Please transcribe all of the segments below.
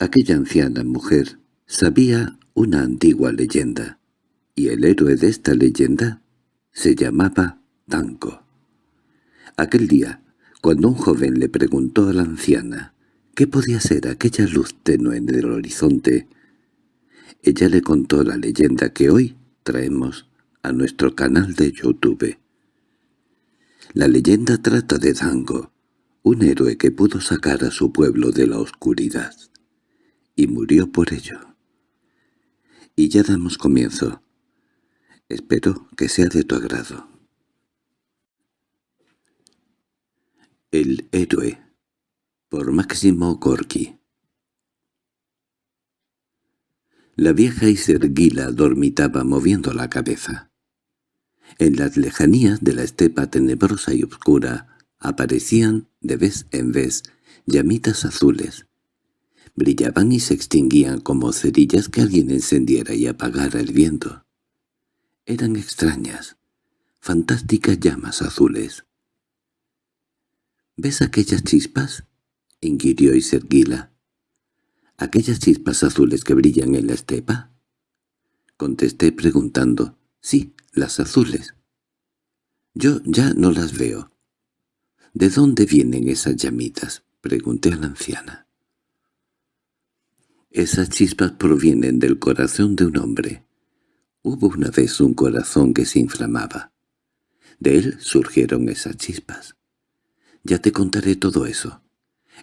Aquella anciana mujer sabía una antigua leyenda, y el héroe de esta leyenda se llamaba Danko. Aquel día, cuando un joven le preguntó a la anciana qué podía ser aquella luz tenue en el horizonte, ella le contó la leyenda que hoy traemos a nuestro canal de YouTube. La leyenda trata de Dango, un héroe que pudo sacar a su pueblo de la oscuridad, y murió por ello. Y ya damos comienzo. Espero que sea de tu agrado. El héroe por Máximo Gorki La vieja Iserguila dormitaba moviendo la cabeza. En las lejanías de la estepa tenebrosa y oscura aparecían, de vez en vez, llamitas azules. Brillaban y se extinguían como cerillas que alguien encendiera y apagara el viento. Eran extrañas, fantásticas llamas azules. —¿Ves aquellas chispas? —inquirió Iserguila. —¿Aquellas chispas azules que brillan en la estepa? Contesté preguntando. —Sí, las azules. —Yo ya no las veo. —¿De dónde vienen esas llamitas? —pregunté a la anciana. Esas chispas provienen del corazón de un hombre. Hubo una vez un corazón que se inflamaba. De él surgieron esas chispas. Ya te contaré todo eso.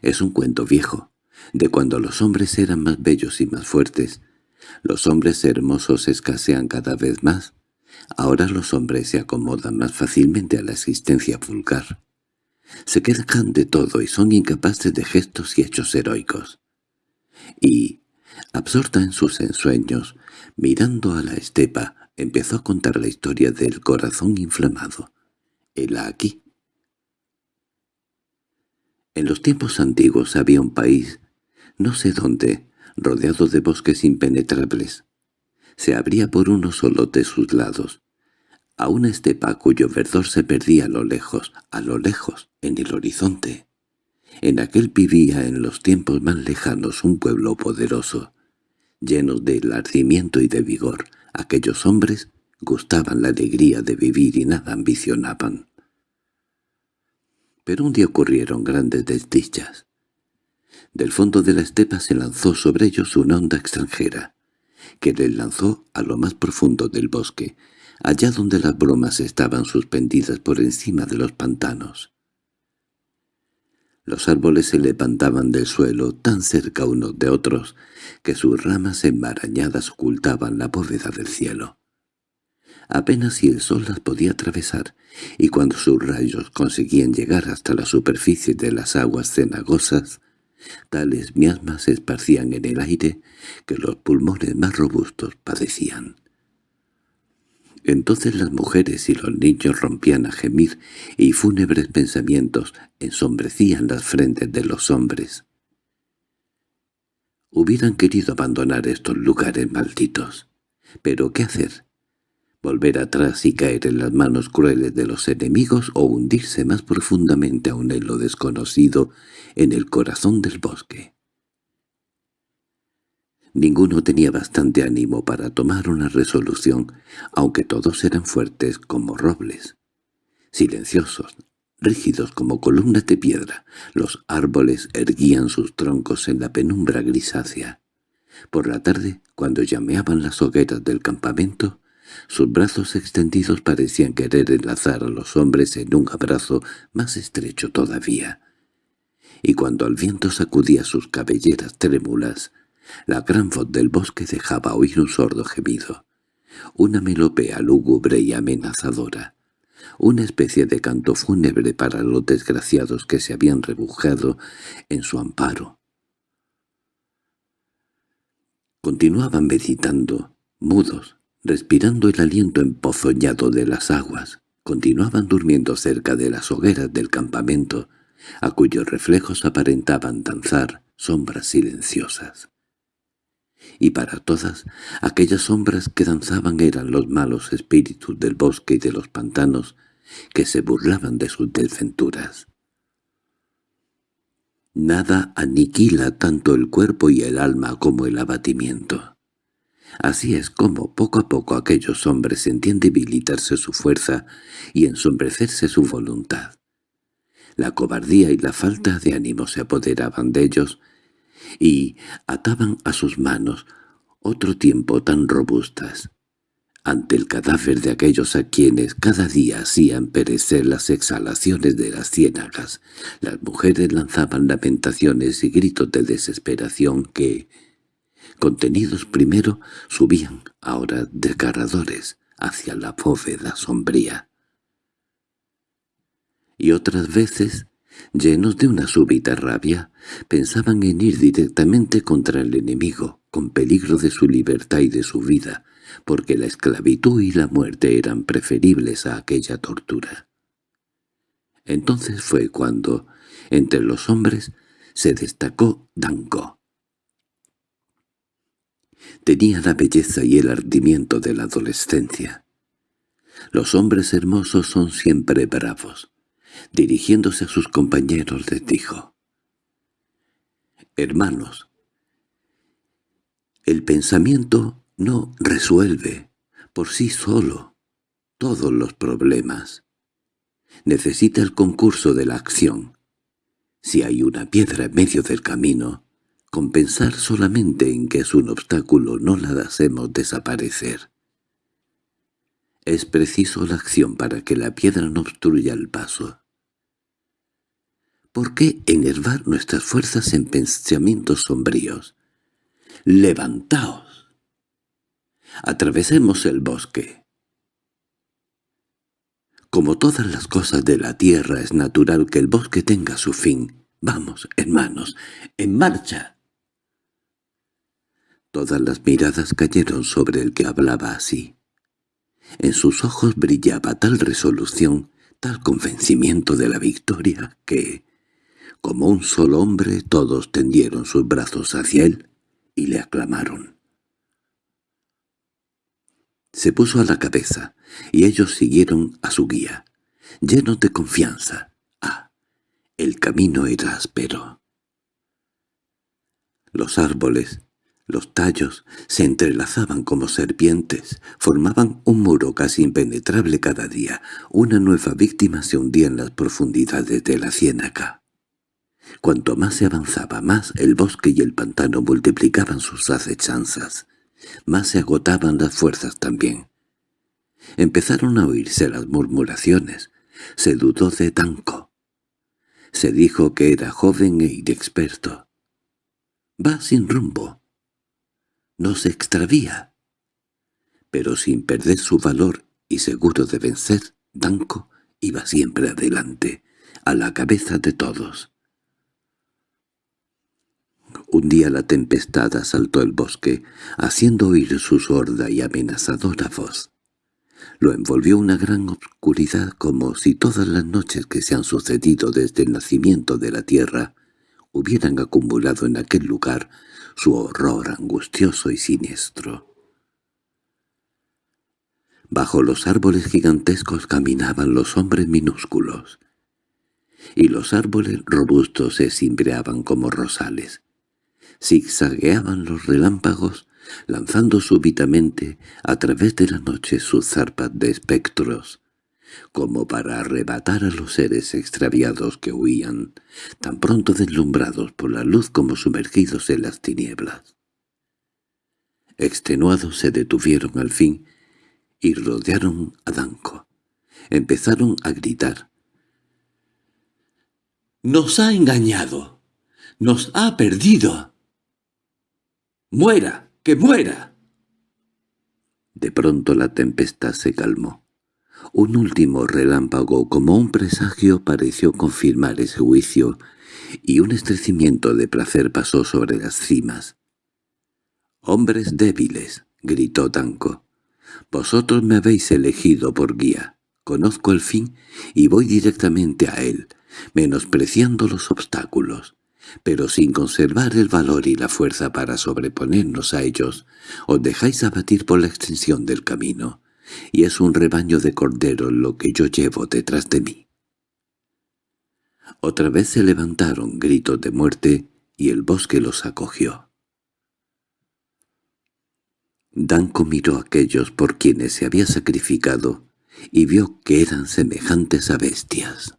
Es un cuento viejo, de cuando los hombres eran más bellos y más fuertes. Los hombres hermosos escasean cada vez más. Ahora los hombres se acomodan más fácilmente a la existencia vulgar. Se quejan de todo y son incapaces de gestos y hechos heroicos. Y, absorta en sus ensueños, mirando a la estepa, empezó a contar la historia del corazón inflamado. Hela aquí, en los tiempos antiguos había un país, no sé dónde, rodeado de bosques impenetrables. Se abría por uno solo de sus lados, a una estepa cuyo verdor se perdía a lo lejos, a lo lejos, en el horizonte. En aquel vivía en los tiempos más lejanos un pueblo poderoso, lleno de ardimiento y de vigor. Aquellos hombres gustaban la alegría de vivir y nada ambicionaban. Pero un día ocurrieron grandes desdichas. Del fondo de la estepa se lanzó sobre ellos una onda extranjera, que les lanzó a lo más profundo del bosque, allá donde las bromas estaban suspendidas por encima de los pantanos. Los árboles se levantaban del suelo tan cerca unos de otros que sus ramas enmarañadas ocultaban la bóveda del cielo apenas si el sol las podía atravesar, y cuando sus rayos conseguían llegar hasta la superficie de las aguas cenagosas, tales miasmas se esparcían en el aire que los pulmones más robustos padecían. Entonces las mujeres y los niños rompían a gemir y fúnebres pensamientos ensombrecían las frentes de los hombres. Hubieran querido abandonar estos lugares malditos. Pero ¿qué hacer? volver atrás y caer en las manos crueles de los enemigos o hundirse más profundamente aún en lo desconocido en el corazón del bosque. Ninguno tenía bastante ánimo para tomar una resolución, aunque todos eran fuertes como robles. Silenciosos, rígidos como columnas de piedra, los árboles erguían sus troncos en la penumbra grisácea. Por la tarde, cuando llameaban las hogueras del campamento, sus brazos extendidos parecían querer enlazar a los hombres en un abrazo más estrecho todavía. Y cuando el viento sacudía sus cabelleras trémulas, la gran voz del bosque dejaba oír un sordo gemido, una melopea lúgubre y amenazadora, una especie de canto fúnebre para los desgraciados que se habían rebujado en su amparo. Continuaban meditando, mudos, respirando el aliento empozoñado de las aguas, continuaban durmiendo cerca de las hogueras del campamento, a cuyos reflejos aparentaban danzar sombras silenciosas. Y para todas aquellas sombras que danzaban eran los malos espíritus del bosque y de los pantanos que se burlaban de sus desventuras. Nada aniquila tanto el cuerpo y el alma como el abatimiento. Así es como poco a poco aquellos hombres sentían debilitarse su fuerza y ensombrecerse su voluntad. La cobardía y la falta de ánimo se apoderaban de ellos y ataban a sus manos otro tiempo tan robustas. Ante el cadáver de aquellos a quienes cada día hacían perecer las exhalaciones de las ciénagas, las mujeres lanzaban lamentaciones y gritos de desesperación que, contenidos primero, subían ahora desgarradores hacia la bóveda sombría. Y otras veces, llenos de una súbita rabia, pensaban en ir directamente contra el enemigo, con peligro de su libertad y de su vida, porque la esclavitud y la muerte eran preferibles a aquella tortura. Entonces fue cuando, entre los hombres, se destacó Dango. Tenía la belleza y el ardimiento de la adolescencia. Los hombres hermosos son siempre bravos. Dirigiéndose a sus compañeros les dijo, «Hermanos, el pensamiento no resuelve por sí solo todos los problemas. Necesita el concurso de la acción. Si hay una piedra en medio del camino, compensar solamente en que es un obstáculo no la hacemos desaparecer. Es preciso la acción para que la piedra no obstruya el paso. ¿Por qué enervar nuestras fuerzas en pensamientos sombríos? ¡Levantaos! Atravesemos el bosque. Como todas las cosas de la tierra es natural que el bosque tenga su fin. Vamos, hermanos, en marcha. Todas las miradas cayeron sobre el que hablaba así. En sus ojos brillaba tal resolución, tal convencimiento de la victoria, que, como un solo hombre, todos tendieron sus brazos hacia él y le aclamaron. Se puso a la cabeza, y ellos siguieron a su guía, llenos de confianza. Ah, el camino era áspero. Los árboles, los tallos, se entrelazaban como serpientes, formaban un muro casi impenetrable cada día. Una nueva víctima se hundía en las profundidades de la ciénaga. Cuanto más se avanzaba, más el bosque y el pantano multiplicaban sus acechanzas, más se agotaban las fuerzas también. Empezaron a oírse las murmuraciones, se dudó de Tanco. Se dijo que era joven e inexperto. Va sin rumbo. No se extravía. Pero sin perder su valor y seguro de vencer, Danco iba siempre adelante, a la cabeza de todos. Un día la tempestad asaltó el bosque, haciendo oír su sorda y amenazadora voz. Lo envolvió una gran oscuridad como si todas las noches que se han sucedido desde el nacimiento de la tierra hubieran acumulado en aquel lugar su horror angustioso y siniestro. Bajo los árboles gigantescos caminaban los hombres minúsculos, y los árboles robustos se cimbreaban como rosales zigzagueaban los relámpagos, lanzando súbitamente a través de la noche sus zarpas de espectros, como para arrebatar a los seres extraviados que huían, tan pronto deslumbrados por la luz como sumergidos en las tinieblas. Extenuados se detuvieron al fin y rodearon a Danco. Empezaron a gritar. —¡Nos ha engañado! ¡Nos ha perdido! ¡Muera! ¡Que muera! De pronto la tempestad se calmó. Un último relámpago como un presagio pareció confirmar ese juicio, y un estrecimiento de placer pasó sobre las cimas. «¡Hombres débiles!» gritó Tanco. «Vosotros me habéis elegido por guía. Conozco el fin y voy directamente a él, menospreciando los obstáculos pero sin conservar el valor y la fuerza para sobreponernos a ellos, os dejáis abatir por la extensión del camino, y es un rebaño de corderos lo que yo llevo detrás de mí. Otra vez se levantaron gritos de muerte y el bosque los acogió. Danko miró a aquellos por quienes se había sacrificado y vio que eran semejantes a bestias.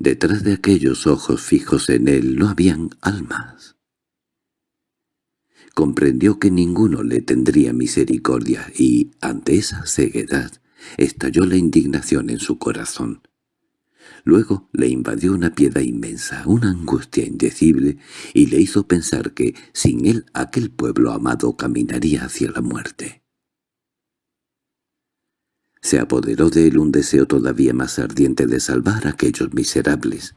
Detrás de aquellos ojos fijos en él no habían almas. Comprendió que ninguno le tendría misericordia y, ante esa ceguedad, estalló la indignación en su corazón. Luego le invadió una piedad inmensa, una angustia indecible, y le hizo pensar que, sin él, aquel pueblo amado caminaría hacia la muerte. Se apoderó de él un deseo todavía más ardiente de salvar a aquellos miserables.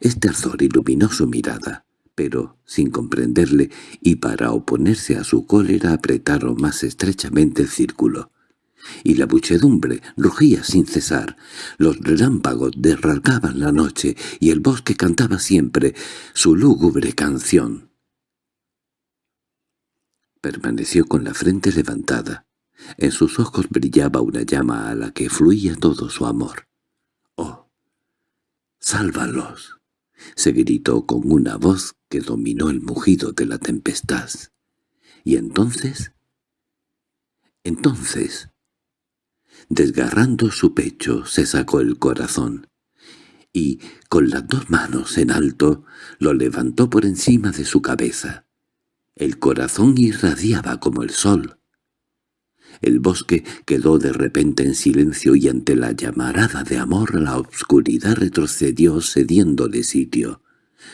Este ardor iluminó su mirada, pero, sin comprenderle, y para oponerse a su cólera apretaron más estrechamente el círculo y la muchedumbre rugía sin cesar. Los relámpagos derragaban la noche y el bosque cantaba siempre su lúgubre canción. Permaneció con la frente levantada. En sus ojos brillaba una llama a la que fluía todo su amor. «¡Oh! ¡Sálvalos!» se gritó con una voz que dominó el mugido de la tempestad. Y entonces... Entonces Desgarrando su pecho se sacó el corazón, y, con las dos manos en alto, lo levantó por encima de su cabeza. El corazón irradiaba como el sol. El bosque quedó de repente en silencio y ante la llamarada de amor la obscuridad retrocedió cediéndole sitio.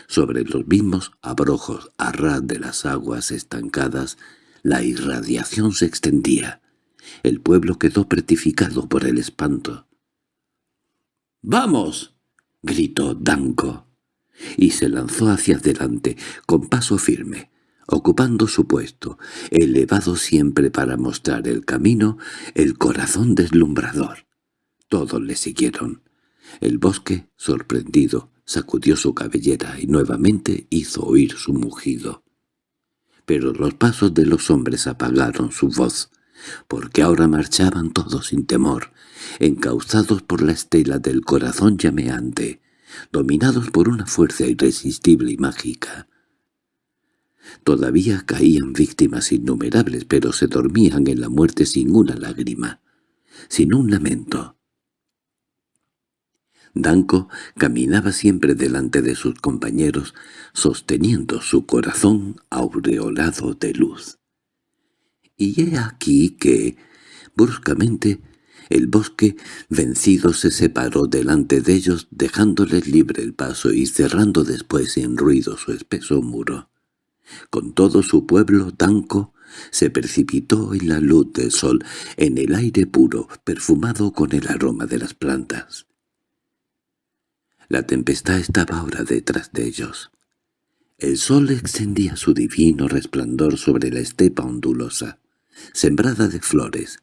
Sobre los mismos abrojos a ras de las aguas estancadas la irradiación se extendía. El pueblo quedó pretificado por el espanto. «¡Vamos!» gritó Danko, y se lanzó hacia adelante, con paso firme, ocupando su puesto, elevado siempre para mostrar el camino, el corazón deslumbrador. Todos le siguieron. El bosque, sorprendido, sacudió su cabellera y nuevamente hizo oír su mugido. Pero los pasos de los hombres apagaron su voz, porque ahora marchaban todos sin temor, encauzados por la estela del corazón llameante, dominados por una fuerza irresistible y mágica. Todavía caían víctimas innumerables, pero se dormían en la muerte sin una lágrima, sin un lamento. Danko caminaba siempre delante de sus compañeros, sosteniendo su corazón aureolado de luz. Y he aquí que, bruscamente, el bosque vencido se separó delante de ellos dejándoles libre el paso y cerrando después sin ruido su espeso muro. Con todo su pueblo tanco se precipitó en la luz del sol, en el aire puro, perfumado con el aroma de las plantas. La tempestad estaba ahora detrás de ellos. El sol extendía su divino resplandor sobre la estepa ondulosa sembrada de flores.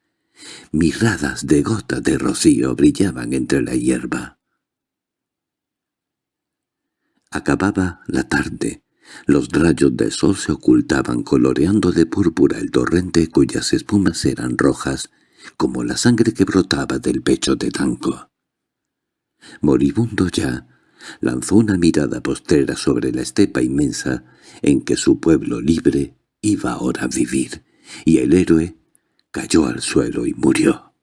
Miradas de gotas de rocío brillaban entre la hierba. Acababa la tarde. Los rayos del sol se ocultaban coloreando de púrpura el torrente cuyas espumas eran rojas, como la sangre que brotaba del pecho de Tanco. Moribundo ya, lanzó una mirada postrera sobre la estepa inmensa en que su pueblo libre iba ahora a vivir, y el héroe cayó al suelo y murió.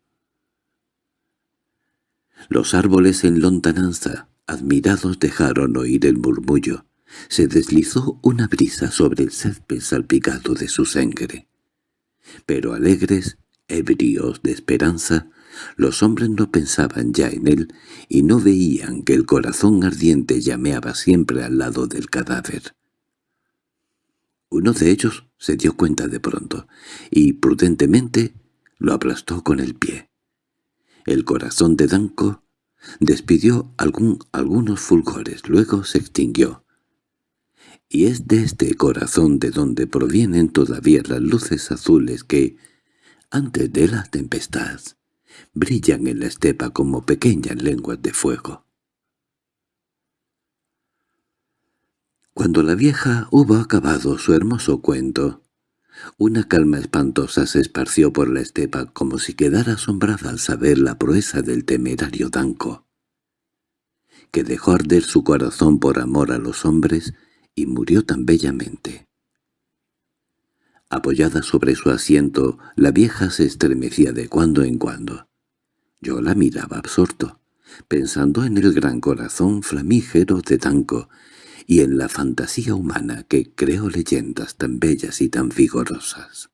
Los árboles en lontananza, admirados, dejaron oír el murmullo. Se deslizó una brisa sobre el césped salpicado de su sangre. Pero alegres, ebrios de esperanza, los hombres no pensaban ya en él y no veían que el corazón ardiente llameaba siempre al lado del cadáver. Uno de ellos se dio cuenta de pronto, y prudentemente lo aplastó con el pie. El corazón de Danko despidió algún, algunos fulgores, luego se extinguió. Y es de este corazón de donde provienen todavía las luces azules que, antes de la tempestad, brillan en la estepa como pequeñas lenguas de fuego. Cuando la vieja hubo acabado su hermoso cuento, una calma espantosa se esparció por la estepa como si quedara asombrada al saber la proeza del temerario Danco. que dejó arder su corazón por amor a los hombres y murió tan bellamente. Apoyada sobre su asiento, la vieja se estremecía de cuando en cuando. Yo la miraba absorto, pensando en el gran corazón flamígero de Tanco y en la fantasía humana que creó leyendas tan bellas y tan vigorosas.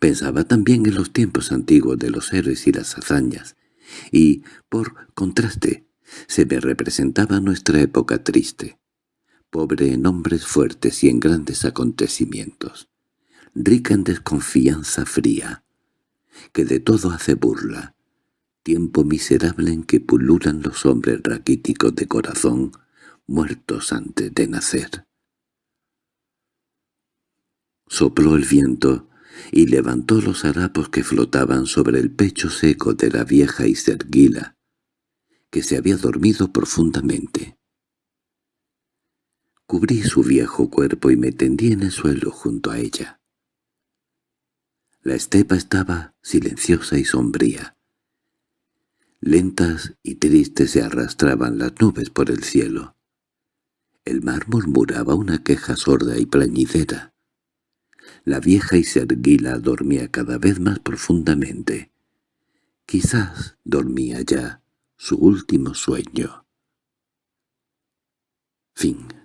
Pensaba también en los tiempos antiguos de los héroes y las hazañas, y, por contraste, se me representaba nuestra época triste, pobre en hombres fuertes y en grandes acontecimientos, rica en desconfianza fría, que de todo hace burla, tiempo miserable en que pululan los hombres raquíticos de corazón, muertos antes de nacer. Sopló el viento y levantó los harapos que flotaban sobre el pecho seco de la vieja Iserguila, que se había dormido profundamente. Cubrí su viejo cuerpo y me tendí en el suelo junto a ella. La estepa estaba silenciosa y sombría. Lentas y tristes se arrastraban las nubes por el cielo. El mar murmuraba una queja sorda y plañidera. La vieja Iserguila dormía cada vez más profundamente. Quizás dormía ya su último sueño. Fin